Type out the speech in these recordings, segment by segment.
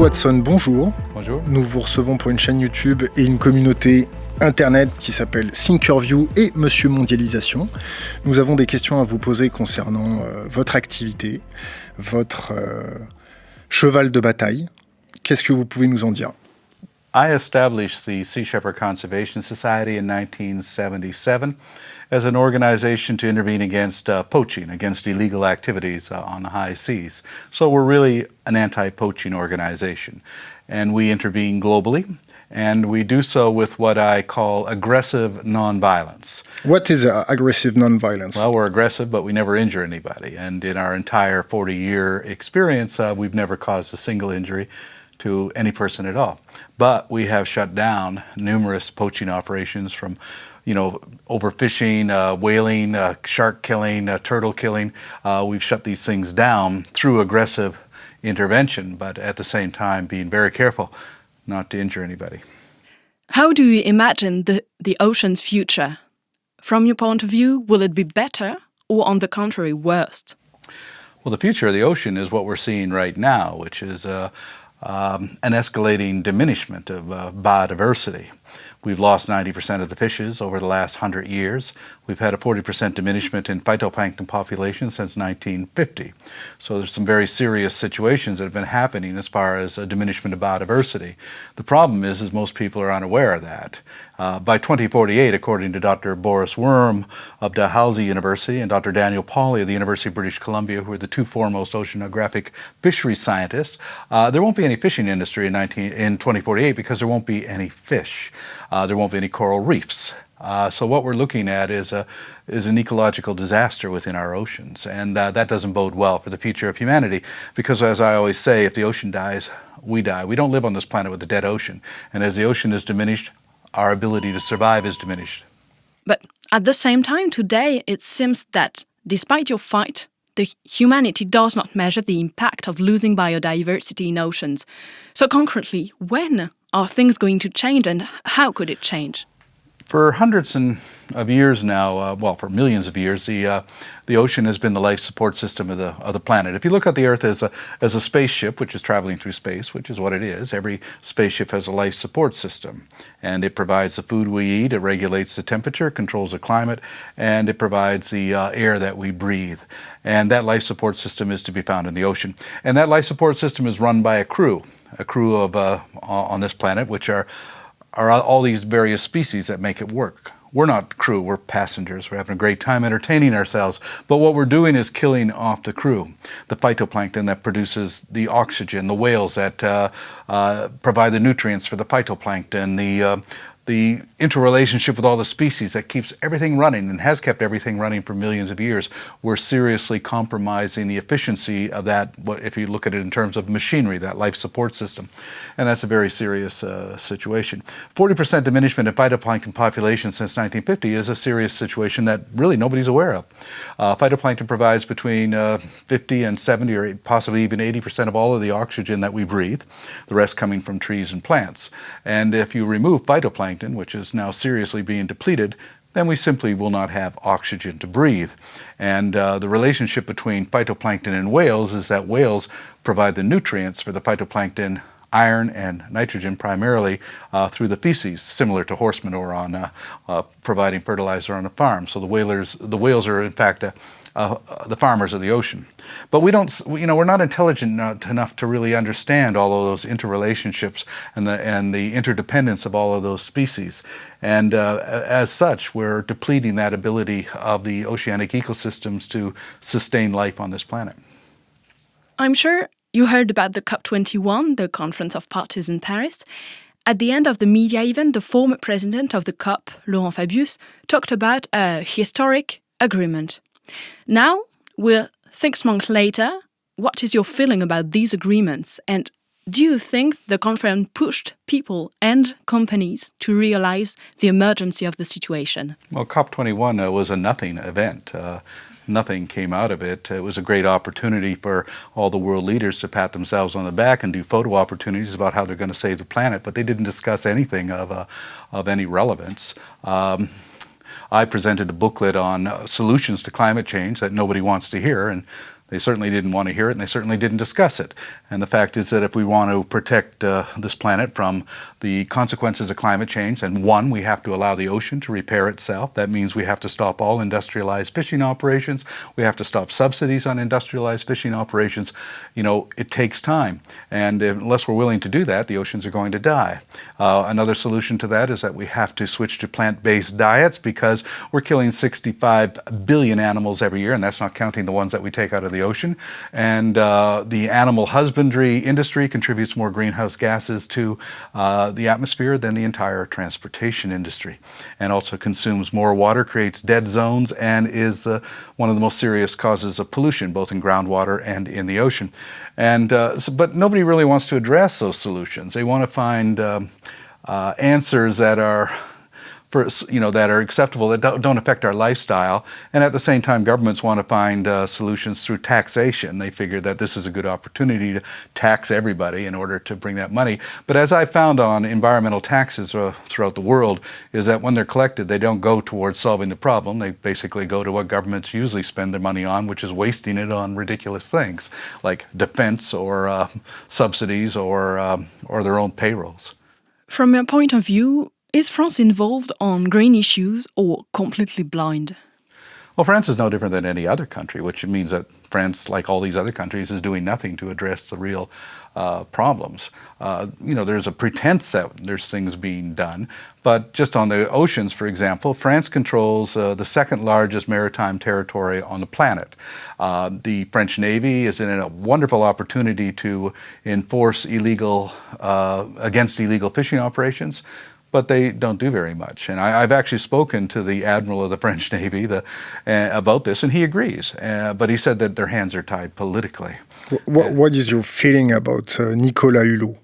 Watson, bonjour. Bonjour. Nous vous recevons pour une chaîne YouTube et une communauté internet qui s'appelle Thinkerview et Monsieur Mondialisation. Nous avons des questions à vous poser concernant euh, votre activité, votre euh, cheval de bataille. Qu'est-ce que vous pouvez nous en dire? I established the Sea Shepherd Conservation Society in 1977 as an organization to intervene against uh, poaching, against illegal activities uh, on the high seas. So we're really an anti-poaching organization. And we intervene globally, and we do so with what I call aggressive nonviolence. What is uh, aggressive nonviolence? Well, we're aggressive, but we never injure anybody. And in our entire 40-year experience, uh, we've never caused a single injury to any person at all. But we have shut down numerous poaching operations from, you know, overfishing, uh, whaling, uh, shark killing, uh, turtle killing. Uh, we've shut these things down through aggressive intervention, but at the same time being very careful not to injure anybody. How do you imagine the, the ocean's future? From your point of view, will it be better or on the contrary, worse? Well, the future of the ocean is what we're seeing right now, which is uh, um, an escalating diminishment of uh, biodiversity. We've lost 90% of the fishes over the last 100 years. We've had a 40% diminishment in phytoplankton population since 1950. So there's some very serious situations that have been happening as far as a diminishment of biodiversity. The problem is, is most people are unaware of that. Uh, by 2048, according to Dr. Boris Worm of Dalhousie University and Dr. Daniel Pauly of the University of British Columbia, who are the two foremost oceanographic fishery scientists, uh, there won't be any fishing industry in, 19, in 2048 because there won't be any fish. Uh, there won't be any coral reefs. Uh, so what we're looking at is a is an ecological disaster within our oceans, and uh, that doesn't bode well for the future of humanity. Because as I always say, if the ocean dies, we die. We don't live on this planet with a dead ocean, and as the ocean is diminished, our ability to survive is diminished. But at the same time, today it seems that despite your fight, the humanity does not measure the impact of losing biodiversity in oceans. So concretely, when are things going to change and how could it change? For hundreds of years now, uh, well, for millions of years, the uh, the ocean has been the life support system of the of the planet. If you look at the Earth as a as a spaceship, which is traveling through space, which is what it is, every spaceship has a life support system, and it provides the food we eat, it regulates the temperature, controls the climate, and it provides the uh, air that we breathe. And that life support system is to be found in the ocean. And that life support system is run by a crew, a crew of uh, on this planet, which are are all these various species that make it work. We're not crew, we're passengers. We're having a great time entertaining ourselves. But what we're doing is killing off the crew. The phytoplankton that produces the oxygen, the whales that uh, uh, provide the nutrients for the phytoplankton, the uh, the interrelationship with all the species that keeps everything running and has kept everything running for millions of years, we're seriously compromising the efficiency of that, if you look at it in terms of machinery, that life support system. And that's a very serious uh, situation. 40% diminishment in phytoplankton population since 1950 is a serious situation that really nobody's aware of. Uh, phytoplankton provides between uh, 50 and 70 or possibly even 80% of all of the oxygen that we breathe, the rest coming from trees and plants. And if you remove phytoplankton, plankton, which is now seriously being depleted, then we simply will not have oxygen to breathe. And uh, the relationship between phytoplankton and whales is that whales provide the nutrients for the phytoplankton iron and nitrogen primarily uh, through the feces, similar to horse manure on uh, providing fertilizer on a farm. So the whalers, the whales are in fact a, uh, the farmers of the ocean. But we don't, you know, we're not intelligent enough to really understand all of those interrelationships and the, and the interdependence of all of those species. And uh, as such, we're depleting that ability of the oceanic ecosystems to sustain life on this planet. I'm sure you heard about the COP21, the Conference of Parties in Paris. At the end of the media event, the former president of the COP, Laurent Fabius, talked about a historic agreement. Now, we're six months later. What is your feeling about these agreements? And do you think the conference pushed people and companies to realize the emergency of the situation? Well, COP21 uh, was a nothing event. Uh, nothing came out of it. It was a great opportunity for all the world leaders to pat themselves on the back and do photo opportunities about how they're going to save the planet, but they didn't discuss anything of, uh, of any relevance. Um, I presented a booklet on uh, solutions to climate change that nobody wants to hear, and They certainly didn't want to hear it, and they certainly didn't discuss it. And the fact is that if we want to protect uh, this planet from the consequences of climate change, and one, we have to allow the ocean to repair itself. That means we have to stop all industrialized fishing operations. We have to stop subsidies on industrialized fishing operations. You know, it takes time. And unless we're willing to do that, the oceans are going to die. Uh, another solution to that is that we have to switch to plant-based diets because we're killing 65 billion animals every year, and that's not counting the ones that we take out of the ocean. And uh, the animal husbandry industry contributes more greenhouse gases to uh, the atmosphere than the entire transportation industry, and also consumes more water, creates dead zones, and is uh, one of the most serious causes of pollution, both in groundwater and in the ocean. And uh, so, but nobody really wants to address those solutions. They want to find um, uh, answers that are for, you know, that are acceptable, that don't affect our lifestyle. And at the same time, governments want to find uh, solutions through taxation. They figure that this is a good opportunity to tax everybody in order to bring that money. But as I found on environmental taxes uh, throughout the world, is that when they're collected, they don't go towards solving the problem. They basically go to what governments usually spend their money on, which is wasting it on ridiculous things like defense or uh, subsidies or, um, or their own payrolls. From your point of view, is France involved on green issues or completely blind? Well, France is no different than any other country, which means that France, like all these other countries, is doing nothing to address the real uh, problems. Uh, you know, there's a pretense that there's things being done, but just on the oceans, for example, France controls uh, the second largest maritime territory on the planet. Uh, the French Navy is in a wonderful opportunity to enforce illegal, uh, against illegal fishing operations but they don't do very much. And I, have actually spoken to the admiral of the French Navy the, uh, about this, and he agrees. Uh, but he said that their hands are tied politically. What, what is your feeling about uh, Nicolas Hulot?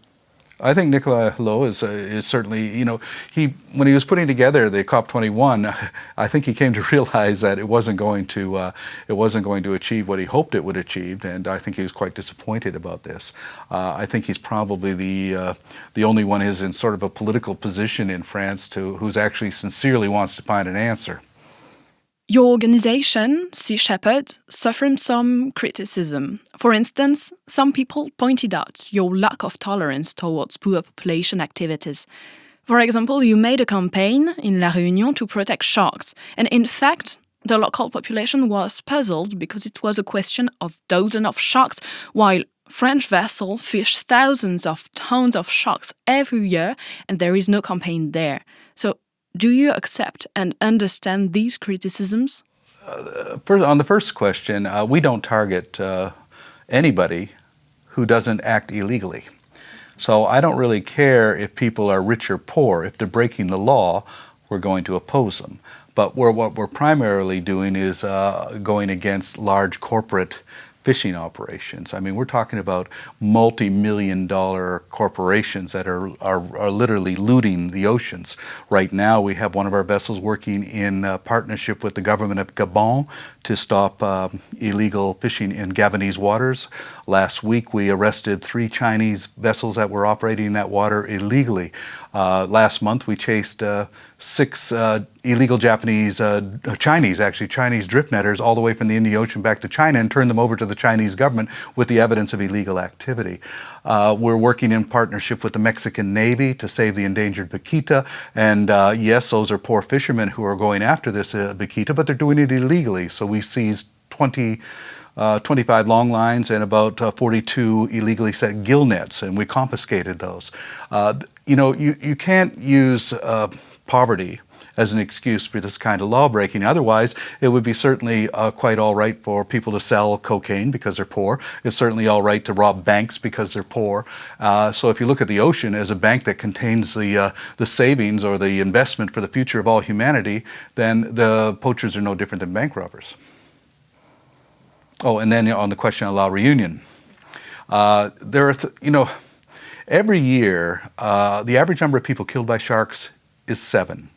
I think Nicolas Hulot is, uh, is certainly, you know, he when he was putting together the COP21, I think he came to realize that it wasn't going to uh, it wasn't going to achieve what he hoped it would achieve, and I think he was quite disappointed about this. Uh, I think he's probably the uh, the only one who's in sort of a political position in France to who's actually sincerely wants to find an answer. Your organization, Sea Shepherd, suffered some criticism. For instance, some people pointed out your lack of tolerance towards poor population activities. For example, you made a campaign in La Réunion to protect sharks, and in fact, the local population was puzzled because it was a question of dozens of sharks, while French vessels fish thousands of tons of sharks every year, and there is no campaign there. So do you accept and understand these criticisms? Uh, on the first question, uh, we don't target uh, anybody who doesn't act illegally. So I don't really care if people are rich or poor. If they're breaking the law, we're going to oppose them. But we're, what we're primarily doing is uh, going against large corporate fishing operations. I mean, we're talking about multi-million dollar corporations that are, are, are, literally looting the oceans. Right now, we have one of our vessels working in uh, partnership with the government of Gabon to stop uh, illegal fishing in Gabonese waters. Last week, we arrested three Chinese vessels that were operating in that water illegally. Uh, last month, we chased uh, six uh, illegal Japanese, uh, Chinese actually, Chinese drift netters all the way from the Indian Ocean back to China and turned them over to the Chinese government with the evidence of illegal activity. Uh, we're working in partnership with the Mexican Navy to save the endangered vaquita. And uh, yes, those are poor fishermen who are going after this vaquita, but they're doing it illegally. So we seized 20 uh, 25 long lines and about uh, 42 illegally set gill nets, and we confiscated those. Uh, you know, you, you can't use uh, poverty as an excuse for this kind of law breaking. Otherwise, it would be certainly uh, quite all right for people to sell cocaine because they're poor. It's certainly all right to rob banks because they're poor. Uh, so if you look at the ocean as a bank that contains the, uh, the savings or the investment for the future of all humanity, then the poachers are no different than bank robbers. Oh, and then on the question of La Reunion, uh, there are, you know, every year, uh, the average number of people killed by sharks is seven,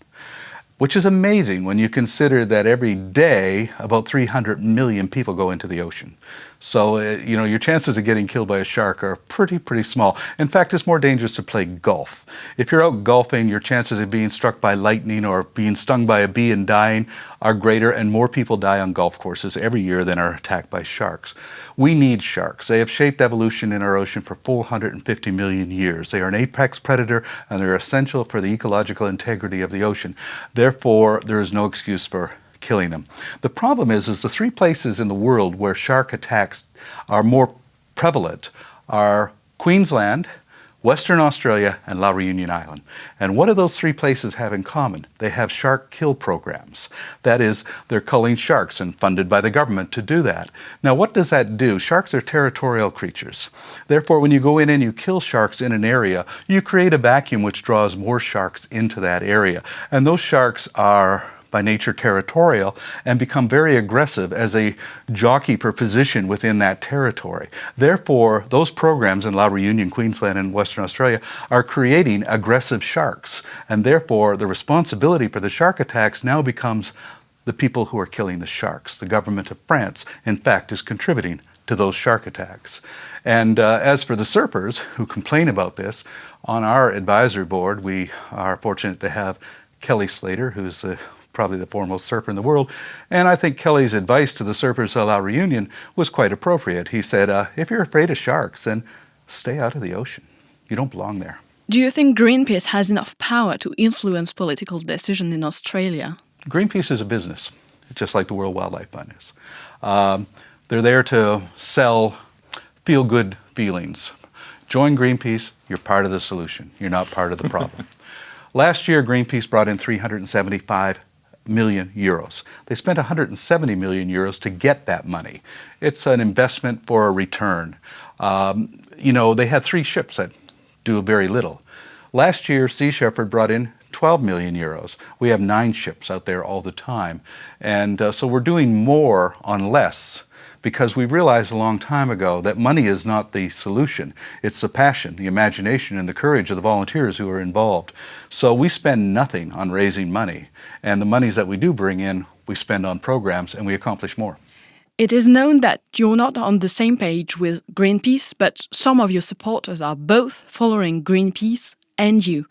which is amazing when you consider that every day about 300 million people go into the ocean. So, uh, you know, your chances of getting killed by a shark are pretty, pretty small. In fact, it's more dangerous to play golf. If you're out golfing, your chances of being struck by lightning or being stung by a bee and dying are greater, and more people die on golf courses every year than are attacked by sharks. We need sharks. They have shaped evolution in our ocean for 450 million years. They are an apex predator, and they're essential for the ecological integrity of the ocean. Therefore, there is no excuse for killing them. The problem is, is the three places in the world where shark attacks are more prevalent are Queensland, Western Australia, and La Reunion Island. And what do those three places have in common? They have shark kill programs. That is, they're culling sharks and funded by the government to do that. Now, what does that do? Sharks are territorial creatures. Therefore, when you go in and you kill sharks in an area, you create a vacuum which draws more sharks into that area. And those sharks are by nature territorial and become very aggressive as a jockey for position within that territory. Therefore, those programs in La Reunion, Queensland, and Western Australia are creating aggressive sharks. And therefore, the responsibility for the shark attacks now becomes the people who are killing the sharks. The government of France, in fact, is contributing to those shark attacks. And uh, as for the surfers who complain about this, on our advisory board, we are fortunate to have Kelly Slater, who's the probably the foremost surfer in the world. And I think Kelly's advice to the surfers at La Reunion was quite appropriate. He said, uh, if you're afraid of sharks, then stay out of the ocean. You don't belong there. Do you think Greenpeace has enough power to influence political decision in Australia? Greenpeace is a business, just like the World Wildlife Fund is. Um, they're there to sell feel good feelings. Join Greenpeace, you're part of the solution. You're not part of the problem. Last year, Greenpeace brought in 375 million euros. They spent 170 million euros to get that money. It's an investment for a return. Um, you know, they had three ships that do very little. Last year, Sea Shepherd brought in 12 million euros. We have nine ships out there all the time. And uh, so we're doing more on less because we realized a long time ago that money is not the solution. It's the passion, the imagination, and the courage of the volunteers who are involved. So we spend nothing on raising money. And the monies that we do bring in, we spend on programs and we accomplish more. It is known that you're not on the same page with Greenpeace, but some of your supporters are both following Greenpeace and you.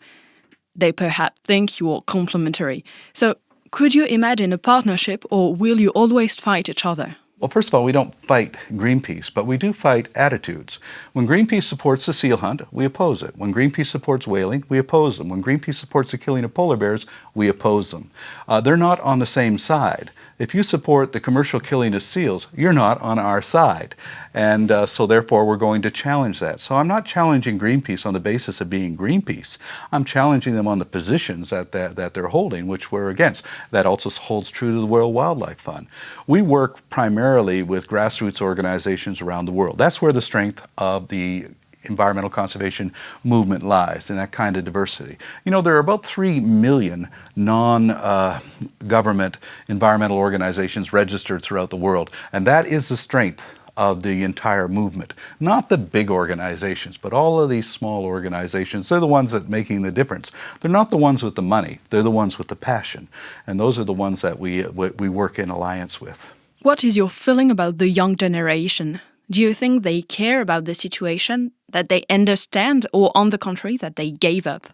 They perhaps think you're complementary. So, could you imagine a partnership or will you always fight each other? Well, first of all, we don't fight Greenpeace, but we do fight attitudes. When Greenpeace supports the seal hunt, we oppose it. When Greenpeace supports whaling, we oppose them. When Greenpeace supports the killing of polar bears, we oppose them. Uh, they're not on the same side if you support the commercial killing of seals, you're not on our side. And uh, so therefore we're going to challenge that. So I'm not challenging Greenpeace on the basis of being Greenpeace. I'm challenging them on the positions that, that, that they're holding, which we're against. That also holds true to the World Wildlife Fund. We work primarily with grassroots organizations around the world. That's where the strength of the environmental conservation movement lies in that kind of diversity. You know, there are about 3 million non-government uh, environmental organizations registered throughout the world, and that is the strength of the entire movement. Not the big organizations, but all of these small organizations. They're the ones that making the difference. They're not the ones with the money. They're the ones with the passion. And those are the ones that we, we work in alliance with. What is your feeling about the young generation? Do you think they care about the situation, that they understand, or on the contrary, that they gave up?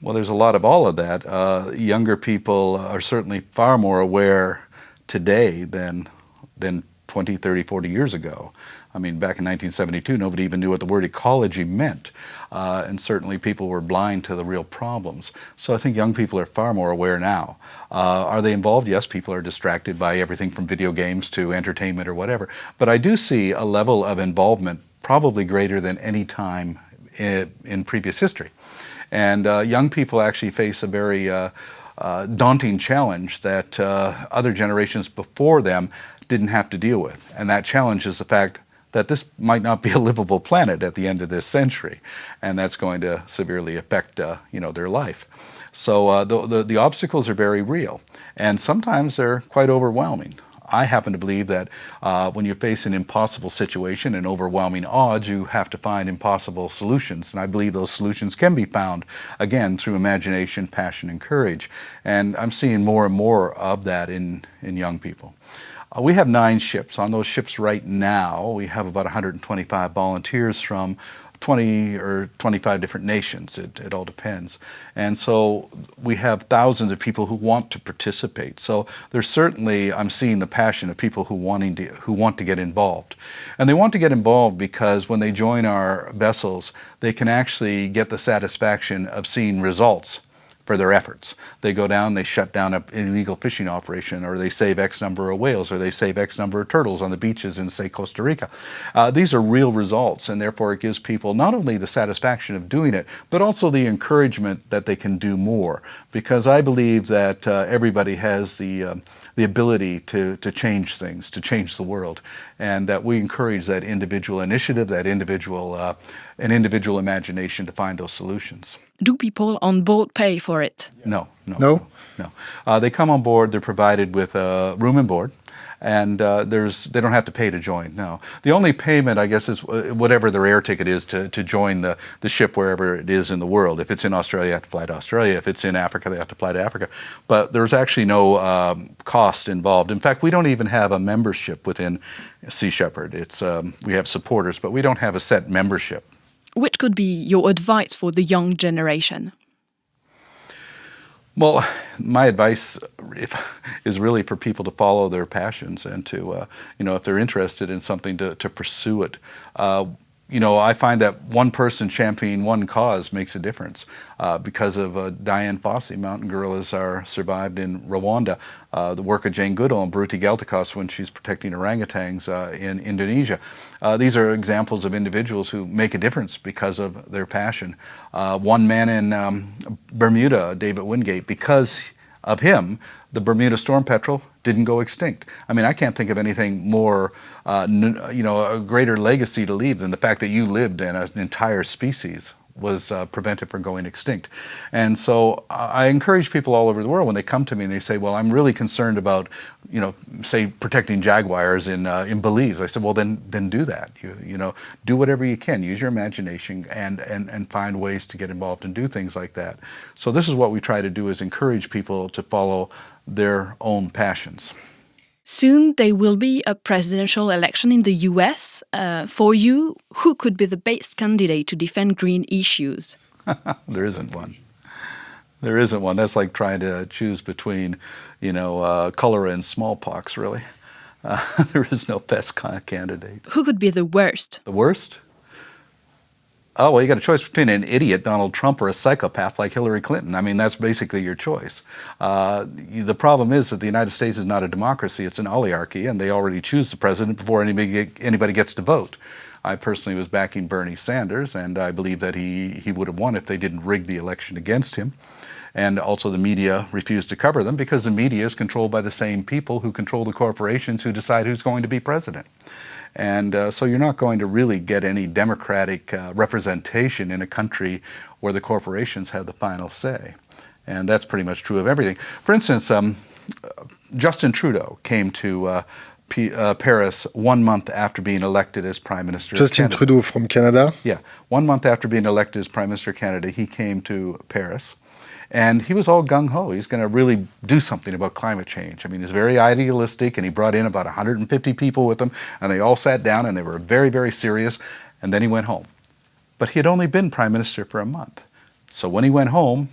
Well, there's a lot of all of that. Uh, younger people are certainly far more aware today than, than 20, 30, 40 years ago. I mean, back in 1972, nobody even knew what the word ecology meant. Uh, and certainly people were blind to the real problems. So I think young people are far more aware now. Uh, are they involved? Yes, people are distracted by everything from video games to entertainment or whatever. But I do see a level of involvement probably greater than any time in, previous history. And uh, young people actually face a very uh, uh, daunting challenge that uh, other generations before them didn't have to deal with. And that challenge is the fact that this might not be a livable planet at the end of this century, and that's going to severely affect uh, you know their life. So uh, the, the, the obstacles are very real, and sometimes they're quite overwhelming. I happen to believe that uh, when you face an impossible situation and overwhelming odds, you have to find impossible solutions. And I believe those solutions can be found, again, through imagination, passion, and courage. And I'm seeing more and more of that in, in young people. Uh, we have nine ships. On those ships right now, we have about 125 volunteers from 20 or 25 different nations. It, it all depends. And so we have thousands of people who want to participate. So there's certainly, I'm seeing the passion of people who, wanting to, who want to get involved. And they want to get involved because when they join our vessels, they can actually get the satisfaction of seeing results for their efforts. They go down, they shut down an illegal fishing operation, or they save X number of whales, or they save X number of turtles on the beaches in, say, Costa Rica. Uh, these are real results, and therefore it gives people not only the satisfaction of doing it, but also the encouragement that they can do more. Because I believe that uh, everybody has the, uh, the ability to, to change things, to change the world, and that we encourage that individual initiative, that individual, uh, an individual imagination to find those solutions do people on board pay for it? No, no, no. no. Uh, they come on board. They're provided with a room and board, and uh, there's they don't have to pay to join. No, the only payment I guess is uh, whatever their air ticket is to, to join the the ship wherever it is in the world. If it's in Australia, they have to fly to Australia. If it's in Africa, they have to fly to Africa. But there's actually no um, cost involved. In fact, we don't even have a membership within Sea Shepherd. It's um, we have supporters, but we don't have a set membership. Which could be your advice for the young generation? Well, my advice is really for people to follow their passions and to, uh, you know, if they're interested in something, to, to pursue it. Uh, you know, I find that one person championing one cause makes a difference. Uh, because of uh, Dian Fossey, mountain gorillas are survived in Rwanda. Uh, the work of Jane Goodall and Biruté Galdikas when she's protecting orangutans uh, in Indonesia. Uh, these are examples of individuals who make a difference because of their passion. Uh, one man in um, Bermuda, David Wingate, because of him, the Bermuda storm petrel didn't go extinct. I mean, I can't think of anything more, uh, you know, a greater legacy to leave than the fact that you lived in an entire species was uh, prevented from going extinct. And so I encourage people all over the world when they come to me and they say, well, I'm really concerned about, you know, say protecting jaguars in, uh, in Belize. I said, well, then, then do that. You, you know, do whatever you can. Use your imagination and, and, and find ways to get involved and do things like that. So this is what we try to do is encourage people to follow their own passions. Soon there will be a presidential election in the US. Uh, for you, who could be the best candidate to defend green issues? there isn't one. There isn't one. That's like trying to choose between, you know, uh, cholera and smallpox, really. Uh, there is no best candidate. Who could be the worst? The worst? Oh, well, you got a choice between an idiot, Donald Trump, or a psychopath like Hillary Clinton. I mean, that's basically your choice. Uh, the problem is that the United States is not a democracy, it's an oligarchy, and they already choose the president before anybody, anybody gets to vote. I personally was backing Bernie Sanders, and I believe that he, he would have won if they didn't rig the election against him. And also the media refused to cover them because the media is controlled by the same people who control the corporations who decide who's going to be president. And uh, so you're not going to really get any democratic uh, representation in a country where the corporations have the final say. And that's pretty much true of everything. For instance, um, Justin Trudeau came to uh, uh, Paris one month after being elected as Prime Minister Justin Trudeau from Canada? Yeah. One month after being elected as Prime Minister of Canada, he came to Paris. And he was all gung-ho. He's going to really do something about climate change. I mean, he's very idealistic, and he brought in about 150 people with him, and they all sat down, and they were very, very serious, and then he went home. But he had only been prime minister for a month. So when he went home,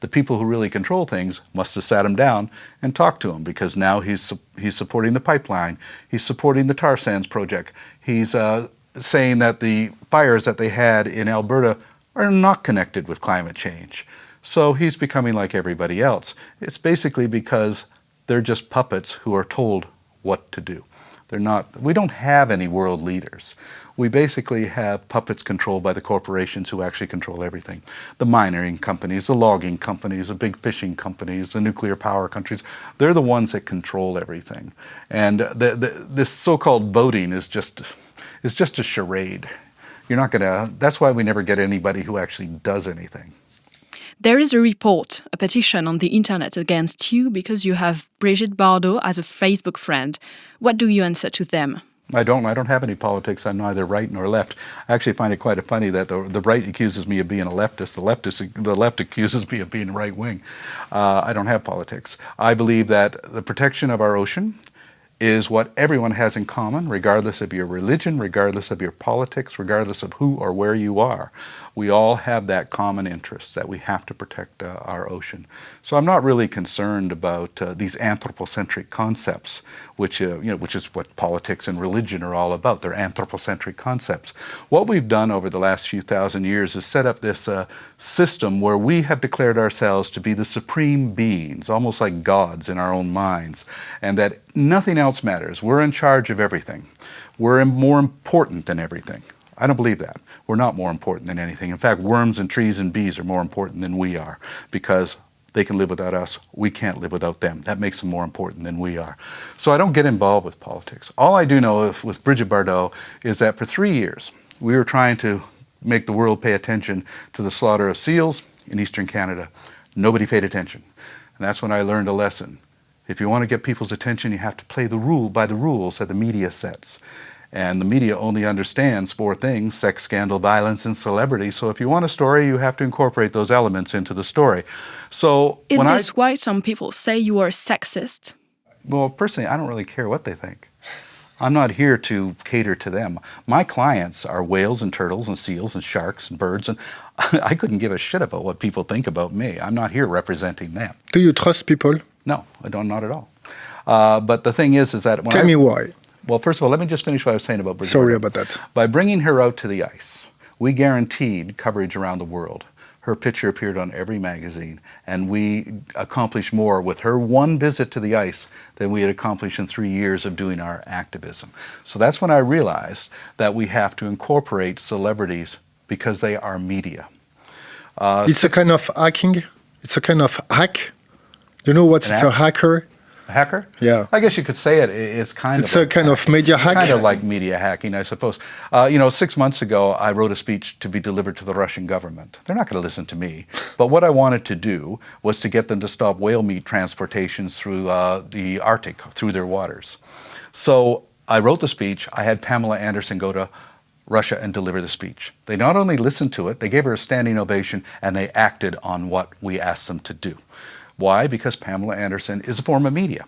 the people who really control things must have sat him down and talked to him because now he's, he's supporting the pipeline, he's supporting the tar sands project, he's uh, saying that the fires that they had in Alberta are not connected with climate change. So he's becoming like everybody else. It's basically because they're just puppets who are told what to do. They're not, we don't have any world leaders. We basically have puppets controlled by the corporations who actually control everything. The mining companies, the logging companies, the big fishing companies, the nuclear power countries, they're the ones that control everything. And the, the, this so-called voting is just, is just a charade. You're not gonna, that's why we never get anybody who actually does anything. There is a report, a petition on the internet against you because you have Brigitte Bardot as a Facebook friend. What do you answer to them? I don't. I don't have any politics. I'm neither right nor left. I actually find it quite funny that the, the right accuses me of being a leftist. The leftist, the left accuses me of being right wing. Uh, I don't have politics. I believe that the protection of our ocean is what everyone has in common, regardless of your religion, regardless of your politics, regardless of who or where you are we all have that common interest that we have to protect uh, our ocean. So I'm not really concerned about uh, these anthropocentric concepts, which, uh, you know, which is what politics and religion are all about. They're anthropocentric concepts. What we've done over the last few thousand years is set up this uh, system where we have declared ourselves to be the supreme beings, almost like gods in our own minds, and that nothing else matters. We're in charge of everything. We're more important than everything. I don't believe that. We're not more important than anything. In fact, worms and trees and bees are more important than we are because they can live without us. We can't live without them. That makes them more important than we are. So I don't get involved with politics. All I do know if, with Brigitte Bardot is that for three years, we were trying to make the world pay attention to the slaughter of seals in eastern Canada. Nobody paid attention. And that's when I learned a lesson. If you want to get people's attention, you have to play the rule by the rules that the media sets. And the media only understands four things, sex, scandal, violence, and celebrity. So if you want a story, you have to incorporate those elements into the story. So Is this I, why some people say you are sexist? Well, personally, I don't really care what they think. I'm not here to cater to them. My clients are whales and turtles and seals and sharks and birds, and I couldn't give a shit about what people think about me. I'm not here representing them. Do you trust people? No, I don't, not at all. Uh, but the thing is, is that when Tell I, me why. Well, first of all, let me just finish what I was saying about Bridget. Sorry about that. By bringing her out to the ice, we guaranteed coverage around the world. Her picture appeared on every magazine, and we accomplished more with her one visit to the ice than we had accomplished in three years of doing our activism. So that's when I realized that we have to incorporate celebrities because they are media. Uh, it's a kind of hacking. It's a kind of hack. You know what's a hacker? Hacker? Yeah. I guess you could say it is kind it's of. It's a kind of media hacking. Kind of like media hacking, I suppose. Uh, you know, six months ago, I wrote a speech to be delivered to the Russian government. They're not going to listen to me. But what I wanted to do was to get them to stop whale meat transportations through uh, the Arctic, through their waters. So I wrote the speech. I had Pamela Anderson go to Russia and deliver the speech. They not only listened to it, they gave her a standing ovation and they acted on what we asked them to do. Why? Because Pamela Anderson is a form of media.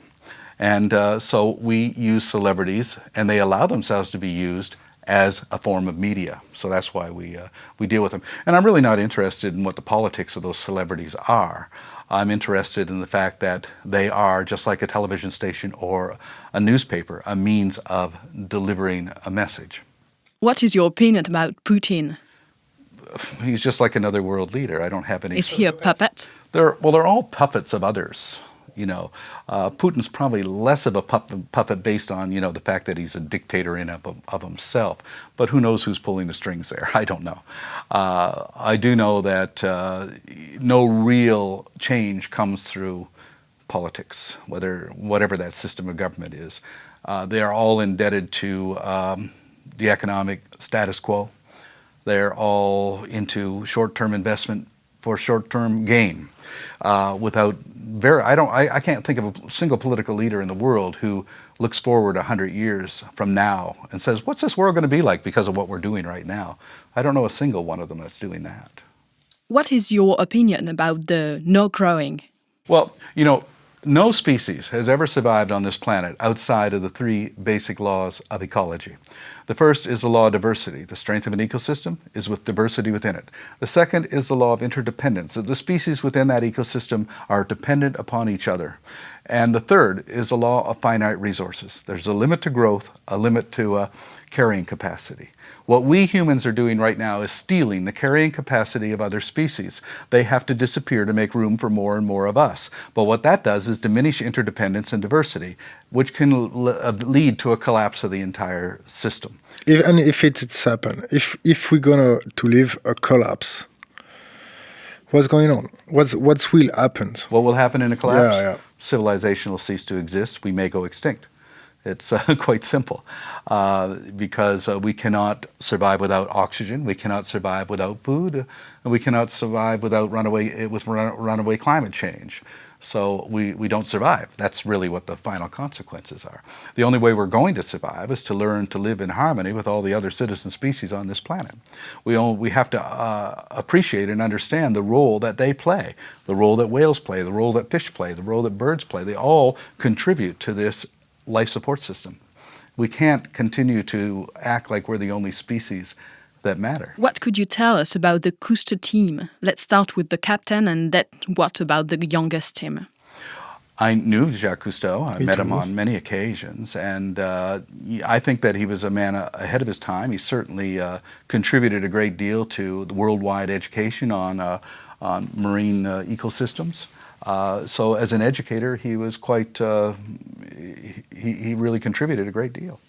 And uh, so we use celebrities, and they allow themselves to be used as a form of media. So that's why we, uh, we deal with them. And I'm really not interested in what the politics of those celebrities are. I'm interested in the fact that they are, just like a television station or a newspaper, a means of delivering a message. What is your opinion about Putin? He's just like another world leader. I don't have any. Is he a puppet? They're, well, they're all puppets of others. You know, uh, Putin's probably less of a puppet, puppet, based on you know the fact that he's a dictator in of, of himself. But who knows who's pulling the strings there? I don't know. Uh, I do know that uh, no real change comes through politics, whether whatever that system of government is. Uh, they are all indebted to um, the economic status quo. They're all into short-term investment for short-term gain uh, without very, I don't, I, I can't think of a single political leader in the world who looks forward a 100 years from now and says, what's this world going to be like because of what we're doing right now? I don't know a single one of them that's doing that. What is your opinion about the no growing? Well, you know, no species has ever survived on this planet outside of the three basic laws of ecology. The first is the law of diversity. The strength of an ecosystem is with diversity within it. The second is the law of interdependence, that the species within that ecosystem are dependent upon each other. And the third is the law of finite resources. There's a limit to growth, a limit to uh, carrying capacity. What we humans are doing right now is stealing the carrying capacity of other species. They have to disappear to make room for more and more of us. But what that does is diminish interdependence and diversity, which can uh, lead to a collapse of the entire system. If, and if it's happen, if if we're gonna to live a collapse, what's going on? What's what will happen? What will happen in a collapse? Yeah, yeah. Civilization will cease to exist. We may go extinct. It's uh, quite simple uh, because uh, we cannot survive without oxygen, we cannot survive without food, and we cannot survive without runaway eh, with runaway climate change. So we, we don't survive. That's really what the final consequences are. The only way we're going to survive is to learn to live in harmony with all the other citizen species on this planet. We, all, we have to uh, appreciate and understand the role that they play, the role that whales play, the role that fish play, the role that birds play. They all contribute to this life support system. We can't continue to act like we're the only species that matter. What could you tell us about the Cousteau team? Let's start with the captain and then what about the youngest team? I knew Jacques Cousteau. I Me met too. him on many occasions, and uh, I think that he was a man uh, ahead of his time. He certainly uh, contributed a great deal to the worldwide education on uh, on marine uh, ecosystems. Uh, so, as an educator, he was quite. Uh, he, he really contributed a great deal.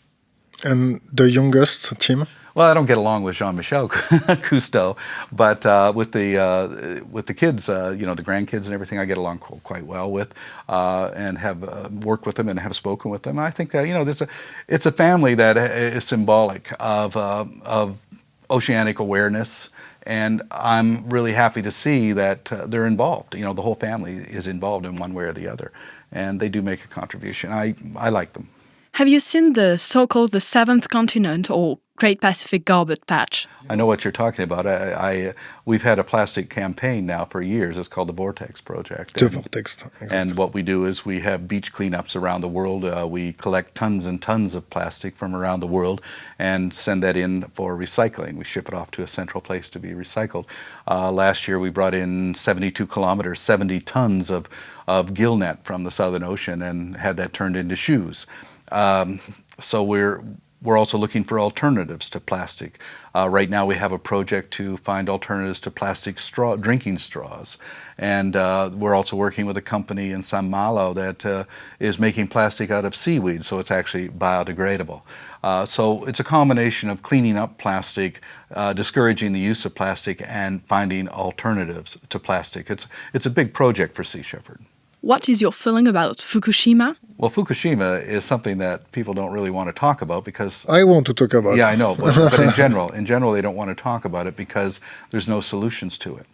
And the youngest team? Well, I don't get along with Jean-Michel Cousteau, but uh, with the uh, with the kids, uh, you know, the grandkids and everything, I get along quite well with, uh, and have uh, worked with them and have spoken with them. I think that you know, there's a it's a family that is symbolic of uh, of oceanic awareness, and I'm really happy to see that uh, they're involved. You know, the whole family is involved in one way or the other, and they do make a contribution. I I like them. Have you seen the so-called the seventh continent or Great Pacific Garbage Patch? I know what you're talking about. I, I we've had a plastic campaign now for years. It's called the Vortex Project. The And- vortex. exact. And what we do is we have beach cleanups around the world. Uh, we collect tons and tons of plastic from around the world and send that in for recycling. We ship it off to a central place to be recycled. Uh, last year we brought in 72 kilometers, 70 tons of, of gill net from the Southern Ocean and had that turned into shoes. Um, so we're we're also looking for alternatives to plastic. Uh, right now, we have a project to find alternatives to plastic straw, drinking straws, and uh, we're also working with a company in Saint-Malo that uh, is making plastic out of seaweed, so it's actually biodegradable. Uh, so it's a combination of cleaning up plastic, uh, discouraging the use of plastic, and finding alternatives to plastic. It's it's a big project for Sea Shepherd. What is your feeling about Fukushima? Well, Fukushima is something that people don't really want to talk about because I want to talk about. Yeah, I know, but, but in general, in general, they don't want to talk about it because there's no solutions to it.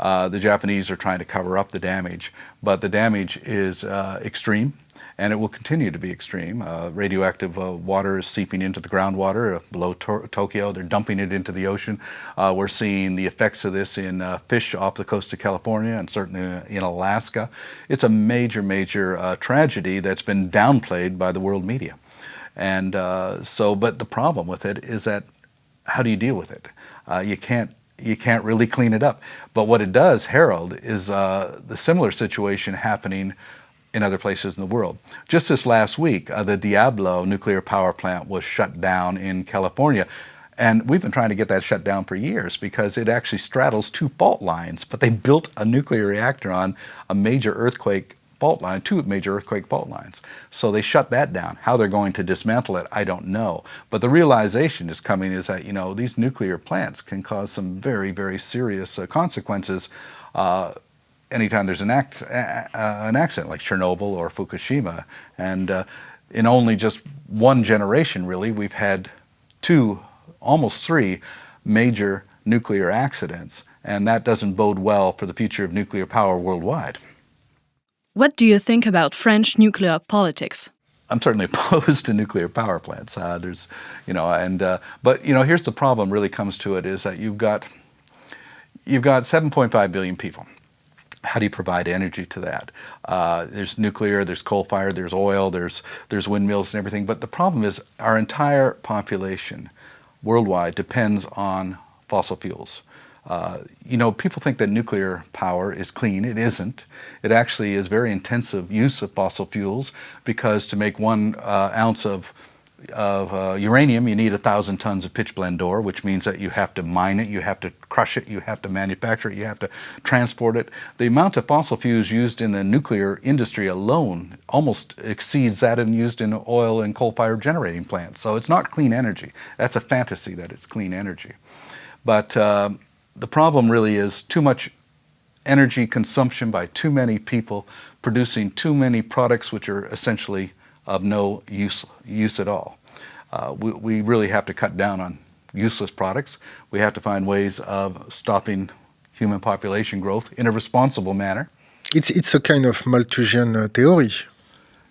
Uh, the Japanese are trying to cover up the damage, but the damage is uh, extreme, and it will continue to be extreme. Uh, radioactive uh, water is seeping into the groundwater uh, below to- Tokyo. They're dumping it into the ocean. Uh, we're seeing the effects of this in uh, fish off the coast of California and certainly in Alaska. It's a major, major tragedy that's been downplayed by the world media. And so, but the problem with it is that how do you deal with it? You can't you can't really clean it up. But what it does herald is uh, the similar situation happening in other places in the world. Just this last week, uh, the Diablo nuclear power plant was shut down in California. And we've been trying to get that shut down for years because it actually straddles two fault lines. But they built a nuclear reactor on a major earthquake fault line, two major earthquake fault lines. So they shut that down. How they're going to dismantle it, I don't know. But the realization is coming is that, you know, these nuclear plants can cause some very, very serious uh, consequences uh, anytime there's an, act, uh, an accident like Chernobyl or Fukushima. And uh, in only just one generation, really, we've had two, almost three major nuclear accidents. And that doesn't bode well for the future of nuclear power worldwide. What do you think about French nuclear politics? I'm certainly opposed to nuclear power plants. Uh, there's, you know, and uh, but you know, here's the problem. Really comes to it is that you've got you've got 7.5 billion people. How do you provide energy to that? Uh, there's nuclear, there's coal fire, there's oil, there's there's windmills and everything. But the problem is our entire population worldwide depends on fossil fuels. Uh, you know, people think that nuclear power is clean. It isn't. It actually is very intensive use of fossil fuels because to make one uh, ounce of of uh, uranium, you need a thousand tons of pitchblende ore, which means that you have to mine it, you have to crush it, you have to manufacture it, you have to transport it. The amount of fossil fuels used in the nuclear industry alone almost exceeds that in used in oil and coal-fired generating plants. So it's not clean energy. That's a fantasy that it's clean energy. But uh, the problem really is too much energy consumption by too many people producing too many products which are essentially of no use, use at all. Uh, we, we really have to cut down on useless products. We have to find ways of stopping human population growth in a responsible manner. It's it's a kind of Malthusian uh, theory.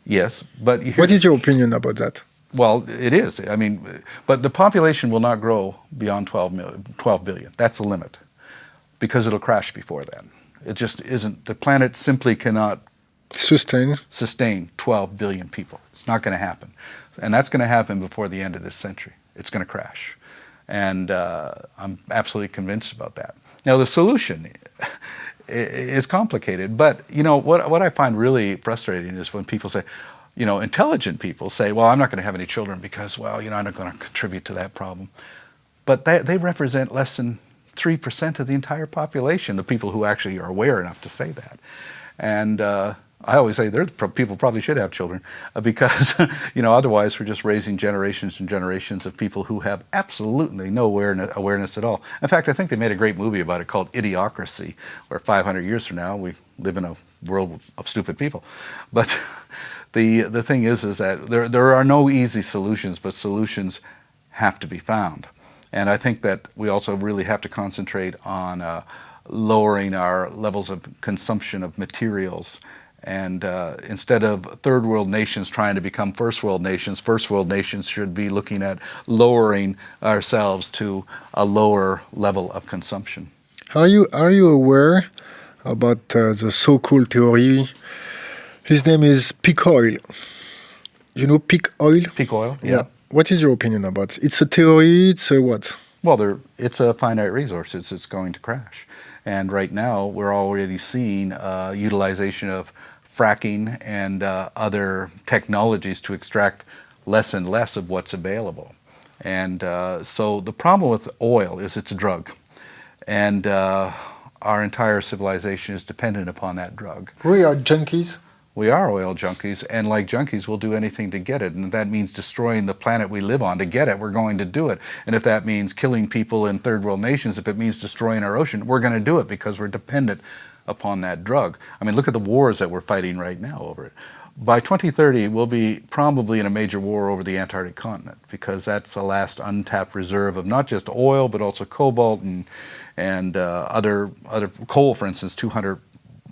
Yes, but What is your opinion about that? Well, it is. I mean, but the population will not grow beyond 12, million, 12 billion. That's the limit because it'll crash before then. It just isn't. The planet simply cannot sustain sustain 12 billion people. It's not going to happen, and that's going to happen before the end of this century. It's going to crash, and uh, I'm absolutely convinced about that. Now the solution is complicated, but you know what what I find really frustrating is when people say, you know, intelligent people say, well, I'm not going to have any children because, well, you know, I'm not going to contribute to that problem. But they, they represent less than 3% of the entire population, the people who actually are aware enough to say that. And uh, I always say people probably should have children uh, because, you know, otherwise we're just raising generations and generations of people who have absolutely no awareness, awareness at all. In fact, I think they made a great movie about it called Idiocracy, where 500 years from now we live in a world of stupid people. But the, the thing is, is that there, there are no easy solutions, but solutions have to be found. And I think that we also really have to concentrate on uh, lowering our levels of consumption of materials. And uh, instead of third world nations trying to become first world nations, first world nations should be looking at lowering ourselves to a lower level of consumption. Are you, are you aware about uh, the so-called theory? His name is peak oil. You know peak oil? Peak oil, yeah. yeah. What is your opinion about it? It's a theory, it's a what? Well, there, it's a finite resource. It's, it's going to crash. And right now, we're already seeing uh, utilization of fracking and uh, other technologies to extract less and less of what's available. And uh, so the problem with oil is it's a drug. And uh, our entire civilization is dependent upon that drug. We are junkies. We are oil junkies, and like junkies, we'll do anything to get it. And if that means destroying the planet we live on to get it, we're going to do it. And if that means killing people in third world nations, if it means destroying our ocean, we're going to do it because we're dependent upon that drug. I mean, look at the wars that we're fighting right now over it. By 2030, we'll be probably in a major war over the Antarctic continent because that's the last untapped reserve of not just oil, but also cobalt and, and uh, other, other coal, for instance, 200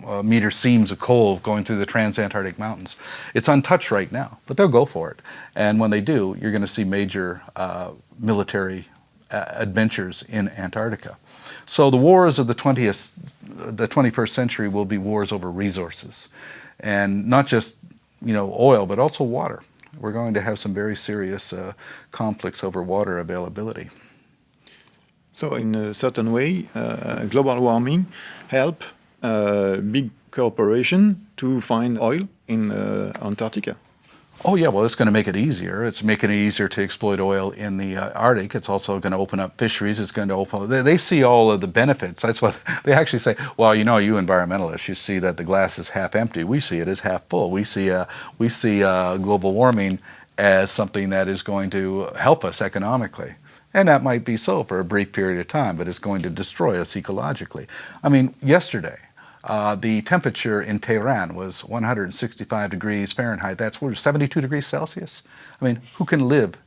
uh, meter seams of coal going through the transantarctic mountains. It's untouched right now, but they'll go for it. And when they do, you're going to see major uh, military uh, adventures in Antarctica. So the wars of the 20th, the 21st century will be wars over resources, and not just you know oil, but also water. We're going to have some very serious uh, conflicts over water availability. So in a certain way, uh, global warming help uh, big corporation to find oil in uh, Antarctica. Oh yeah, well it's going to make it easier. It's making it easier to exploit oil in the uh, Arctic. It's also going to open up fisheries. It's going to open. They, they, see all of the benefits. That's what they actually say. Well, you know, you environmentalists, you see that the glass is half empty. We see it as half full. We see uh, we see uh, global warming as something that is going to help us economically. And that might be so for a brief period of time, but it's going to destroy us ecologically. I mean, yesterday, uh, the temperature in Tehran was 165 degrees Fahrenheit. That's 72 degrees Celsius. I mean, who can live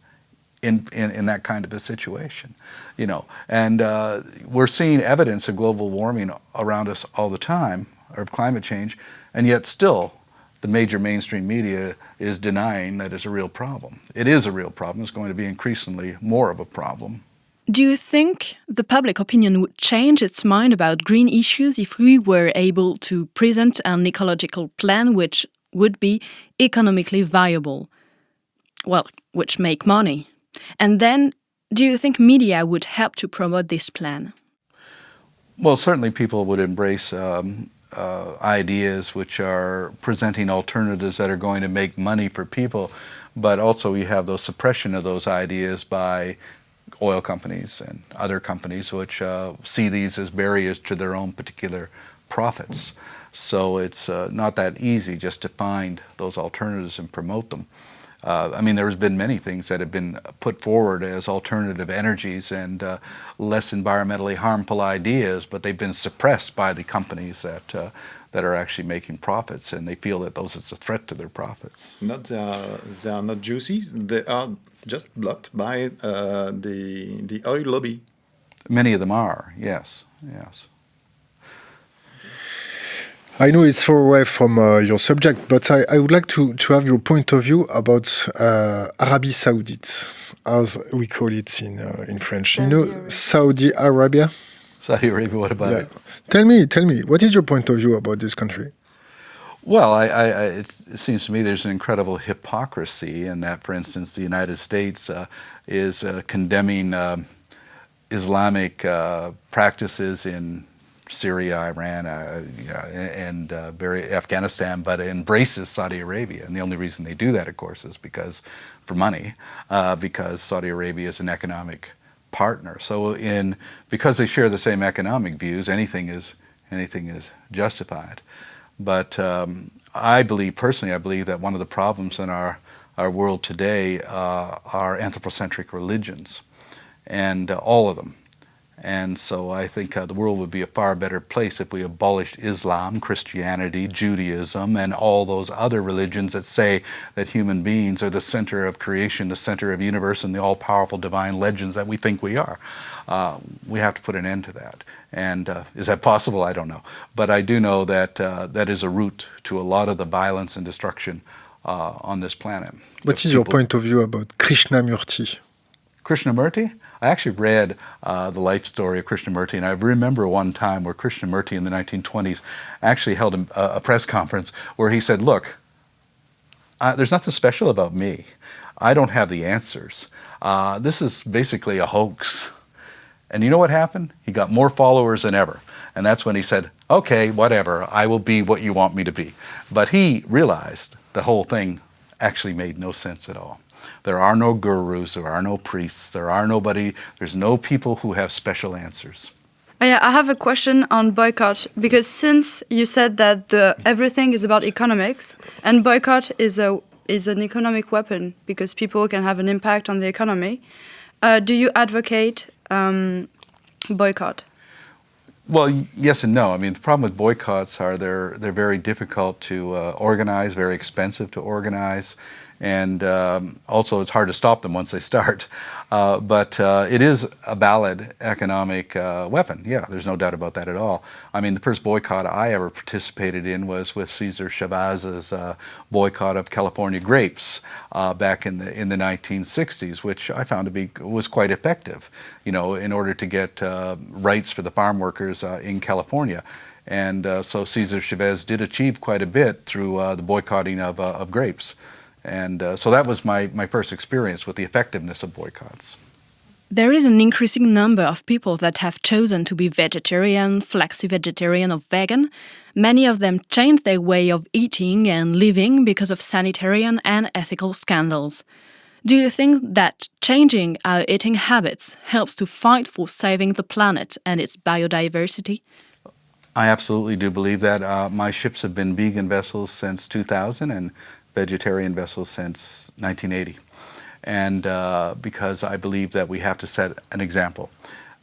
in, in, in that kind of a situation? You know, and uh, we're seeing evidence of global warming around us all the time, or of climate change, and yet still the major mainstream media is denying that it's a real problem. It is a real problem. It's going to be increasingly more of a problem. Do you think the public opinion would change its mind about green issues if we were able to present an ecological plan which would be economically viable? Well, which make money. And then, do you think media would help to promote this plan? Well, certainly people would embrace um, uh, ideas which are presenting alternatives that are going to make money for people, but also you have the suppression of those ideas by oil companies and other companies which uh, see these as barriers to their own particular profits. So it's uh, not that easy just to find those alternatives and promote them. Uh, I mean, there's been many things that have been put forward as alternative energies and uh, less environmentally harmful ideas, but they've been suppressed by the companies that uh, that are actually making profits, and they feel that those is a threat to their profits. Not are, they are not juicy. They are just blocked by uh, the the oil lobby. Many of them are. Yes. Yes. I know it's far away from uh, your subject, but I, I, would like to, to have your point of view about uh, Arabia Saudite, as we call it in uh, in French. Saudi you know, Arabia. Saudi Arabia. Saudi Arabia. What about yeah. it? Tell me, tell me, what is your point of view about this country? Well, I, I, it seems to me there's an incredible hypocrisy in that, for instance, the United States uh, is uh, condemning uh, Islamic uh, practices in Syria, Iran, uh, you know, and uh, very Afghanistan, but embraces Saudi Arabia. And the only reason they do that, of course, is because for money, uh, because Saudi Arabia is an economic partner. So, in because they share the same economic views, anything is anything is justified. But um, I believe personally, I believe that one of the problems in our our world today uh, are anthropocentric religions, and uh, all of them. And so I think uh, the world would be a far better place if we abolished Islam, Christianity, Judaism, and all those other religions that say that human beings are the center of creation, the center of universe, and the all-powerful divine legends that we think we are. Uh, we have to put an end to that. And uh, is that possible? I don't know. But I do know that uh, that is a route to a lot of the violence and destruction uh, on this planet. What is your point of view about Krishnamurti? Krishnamurti? I actually read uh, the life story of Krishnamurti, and I remember one time where Krishnamurti in the 1920s actually held a, a press conference where he said, look, there's nothing special about me. I don't have the answers. Uh, this is basically a hoax. And you know what happened? He got more followers than ever. And that's when he said, okay, whatever, I will be what you want me to be. But he realized the whole thing actually made no sense at all. There are no gurus, there are no priests, there are nobody, there's no people who have special answers. Oh, yeah, I have a question on boycott because since you said that the everything is about economics and boycott is a is an economic weapon because people can have an impact on the economy, uh, do you advocate um, boycott? Well, yes and no. I mean, the problem with boycotts are they're they're very difficult to uh, organize, very expensive to organize, and um, also it's hard to stop them once they start. Uh, but uh, it is a valid economic uh, weapon. Yeah, there's no doubt about that at all. I mean, the first boycott I ever participated in was with Cesar Chavez's uh, boycott of California grapes uh, back in the in the 1960s, which I found to be was quite effective. You know, in order to get uh, rights for the farm workers in California. And so Cesar Chavez did achieve quite a bit through the boycotting of, of grapes. And uh, so that was my, my first experience with the effectiveness of boycotts. There is an increasing number of people that have chosen to be vegetarian, flexi-vegetarian or vegan. Many of them changed their way of eating and living because of sanitary and ethical scandals. Do you think that changing our eating habits helps to fight for saving the planet and its biodiversity? I absolutely do believe that. Uh, my ships have been vegan vessels since 2000 and vegetarian vessels since 1980. And uh, because I believe that we have to set an example,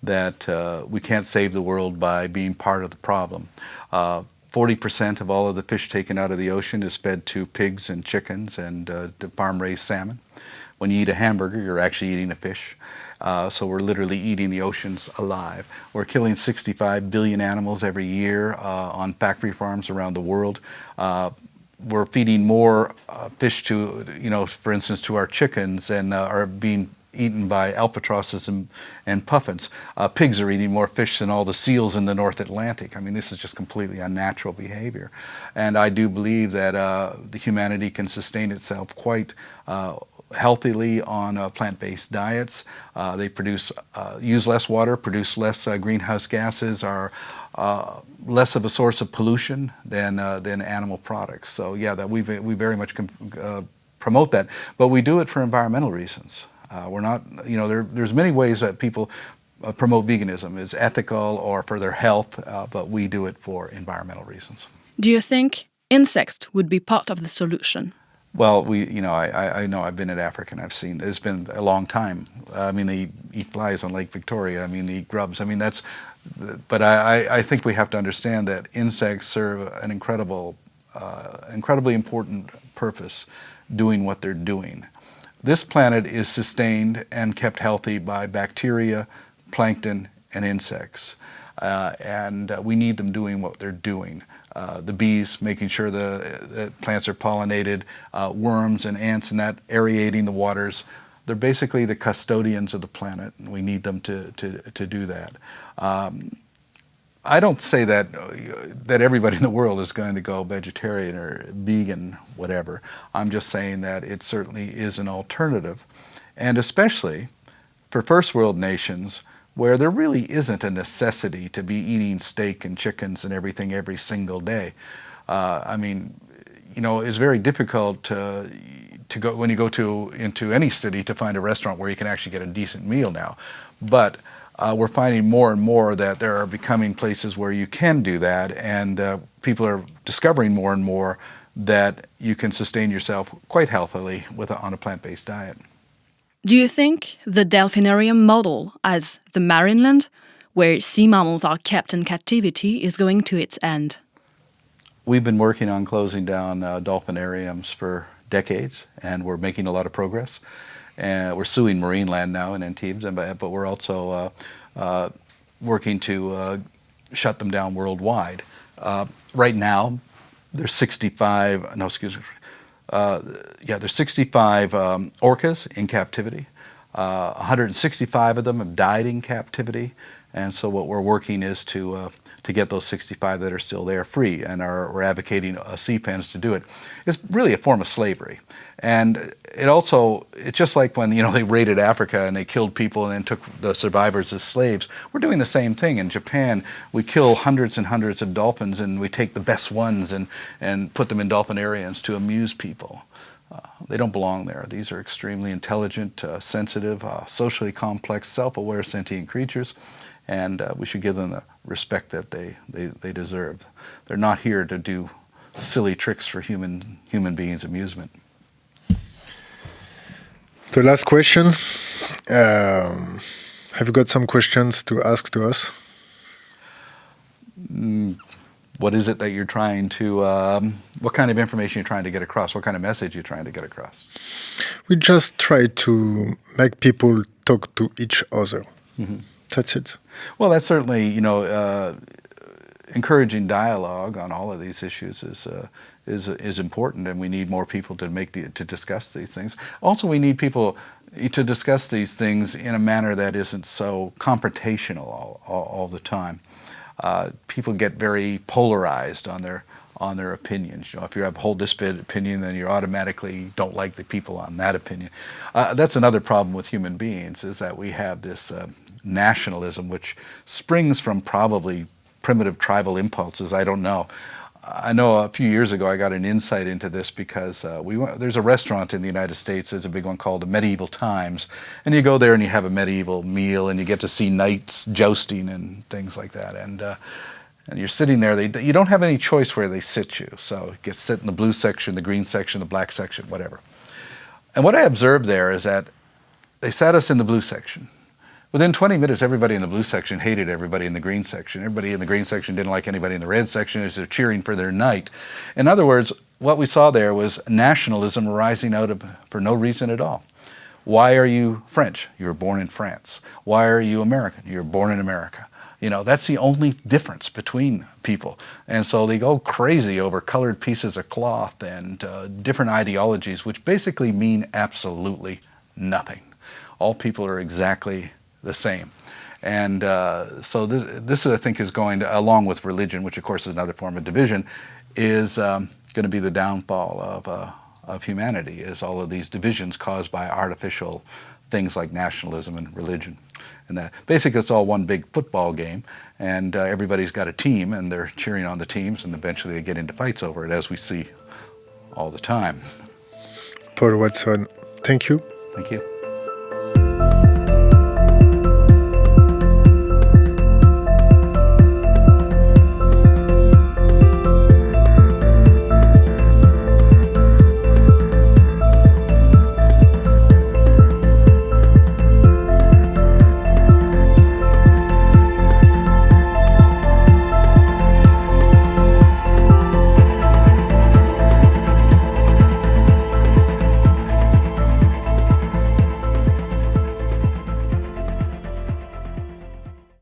that uh, we can't save the world by being part of the problem. 40% uh, of all of the fish taken out of the ocean is fed to pigs and chickens and uh, farm-raised salmon. When you eat a hamburger, you're actually eating a fish. Uh, so we're literally eating the oceans alive. We're killing 65 billion animals every year uh, on factory farms around the world. Uh, we're feeding more uh, fish to, you know, for instance, to our chickens and uh, are being eaten by albatrosses and, and puffins. Uh, pigs are eating more fish than all the seals in the North Atlantic. I mean, this is just completely unnatural behavior. And I do believe that uh, the humanity can sustain itself quite uh, healthily on uh, plant-based diets. Uh, they produce, uh, use less water, produce less greenhouse gases, are uh, less of a source of pollution than uh, than animal products. So yeah, that we we very much uh, promote that, but we do it for environmental reasons. Uh, we're not, you know, there, there's many ways that people uh, promote veganism. It's ethical or for their health, uh, but we do it for environmental reasons. Do you think insects would be part of the solution? Well, we, you know, I, I know I've been in Africa and I've seen, it's been a long time. I mean, they eat flies on Lake Victoria. I mean, they eat grubs. I mean, that's, but I, I think we have to understand that insects serve an incredible, uh, incredibly important purpose doing what they're doing. This planet is sustained and kept healthy by bacteria, plankton, and insects. Uh, and uh, we need them doing what they're doing. Uh, the bees, making sure the, the plants are pollinated, uh, worms and ants and that aerating the waters. They're basically the custodians of the planet, and we need them to, to, to do that. Um, I don't say that that everybody in the world is going to go vegetarian or vegan, whatever. I'm just saying that it certainly is an alternative, and especially for first world nations where there really isn't a necessity to be eating steak and chickens and everything every single day. Uh, I mean, you know, it's very difficult to, to go when you go to into any city to find a restaurant where you can actually get a decent meal now. But uh, we're finding more and more that there are becoming places where you can do that, and uh, people are discovering more and more that you can sustain yourself quite healthily with a, on a plant-based diet. Do you think the delphinarium model, as the Marineland, where sea mammals are kept in captivity, is going to its end? We've been working on closing down uh, dolphinariums for decades, and we're making a lot of progress. And we're suing Marineland now in Antibes, but we're also uh, uh, working to uh, shut them down worldwide. Uh, right now, there's 65, no, excuse me, uh, yeah, there's 65 um, orcas in captivity. 165 of them have died in captivity. And so what we're working is to uh, to get those 65 that are still there free, and are, we're advocating uh, sea pens to do it. It's really a form of slavery, and it also it's just like when you know they raided Africa and they killed people and then took the survivors as slaves. We're doing the same thing in Japan. We kill hundreds and hundreds of dolphins, and we take the best ones and and put them in dolphinariums to amuse people. Uh, they don't belong there. These are extremely intelligent, uh, sensitive, uh, socially complex, self-aware sentient creatures and uh, we should give them the respect that they, they, they deserve. They're not here to do silly tricks for human, human beings' amusement. The last question. Um, have you got some questions to ask to us? Mm, what is it that you're trying to, um, what kind of information you're trying to get across? What kind of message you're trying to get across? We just try to make people talk to each other. Mm -hmm. That's it. Well, that's certainly, you know, uh, encouraging dialogue on all of these issues is uh, is is important, and we need more people to make the, to discuss these things. Also, we need people to discuss these things in a manner that isn't so confrontational all, all, all the time. Uh, people get very polarized on their on their opinions. You know, if you have hold this opinion, then you automatically don't like the people on that opinion. Uh, that's another problem with human beings is that we have this uh, nationalism, which springs from probably primitive tribal impulses. I don't know. I know a few years ago I got an insight into this because uh, we went, there's a restaurant in the United States, there's a big one called the Medieval Times, and you go there and you have a medieval meal and you get to see knights jousting and things like that. And, uh, and you're sitting there, they, you don't have any choice where they sit you. So you get sit in the blue section, the green section, the black section, whatever. And what I observed there is that they sat us in the blue section. Within 20 minutes, everybody in the blue section hated everybody in the green section. Everybody in the green section didn't like anybody in the red section as they're cheering for their knight. In other words, what we saw there was nationalism arising out of for no reason at all. Why are you French? You were born in France. Why are you American? You were born in America. You know, that's the only difference between people. And so they go crazy over colored pieces of cloth and uh, different ideologies, which basically mean absolutely nothing. All people are exactly the same. And uh, so this, this, I think, is going to, along with religion, which of course is another form of division, is um, going to be the downfall of, uh, of humanity, is all of these divisions caused by artificial things like nationalism and religion. And that basically it's all one big football game, and uh, everybody's got a team, and they're cheering on the teams, and eventually they get into fights over it, as we see all the time. Paul Watson, thank you. Thank you.